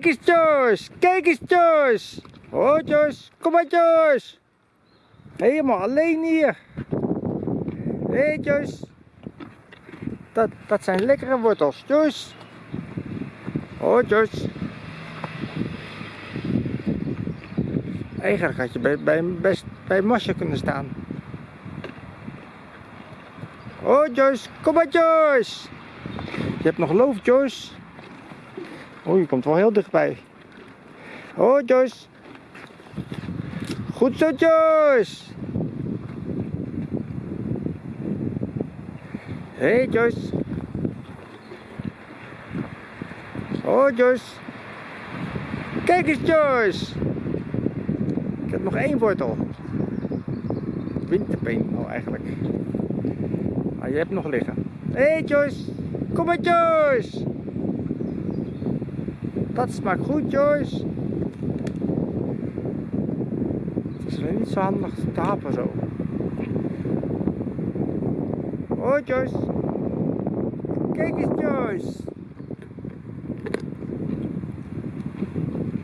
Kijk eens Joyce, kijk eens Joyce. Oh Joyce, kom maar Joyce. Helemaal alleen hier. Hé hey, Joyce. Dat, dat zijn lekkere wortels, Joyce. Oh Joyce. Eigenlijk had je bij, bij, best bij Masje kunnen staan. Oh Joyce, kom maar Joyce. Je hebt nog loof Joyce. Oh, je komt wel heel dichtbij. Oh Joyce. Goed zo Joyce. Hey, Joyce. Oh Joyce. Kijk eens Joyce. Ik heb nog één wortel. Winterpeen al eigenlijk. Maar je hebt nog liggen. Hey Joyce. Kom maar Joyce. Dat smaakt goed Joyce. Het is weer niet zo handig te hapen zo. Hoi Joyce. Kijk eens Joyce.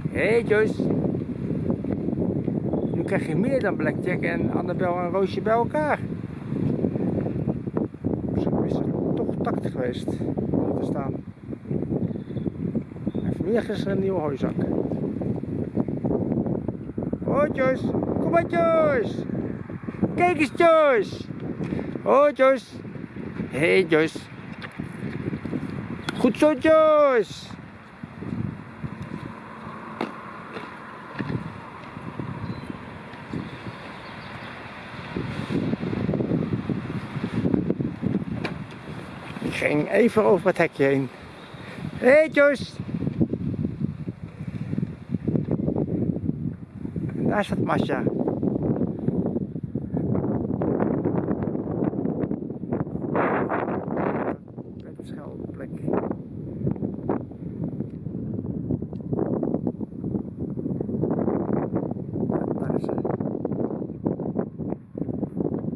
Hé hey, Joyce. Nu krijg je meer dan Blackjack en Annabel en Roosje bij elkaar. Misschien is het toch tactisch geweest om te staan. Vanmiddag is een nieuwe hooizak. Hoi Joyce. Kom maar Joyce. Kijk eens Joyce. Hoi Joyce. Hey, Joyce. Goed zo Joyce. Ik ging even over het hekje heen. Hey, Joyce. Is ze.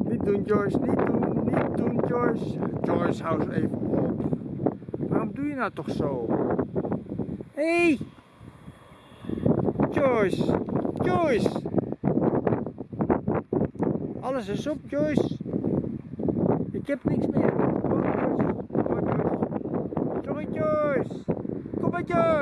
Niet doen Joyce, niet doen, niet doen Joyce. Joyce, hou eens even op. Waarom doe je nou toch zo? Hé! Hey! Joyce! Joyce! Alles is op Joyce. Ik heb niks meer. Sorry Joyce. Kom maar Joyce.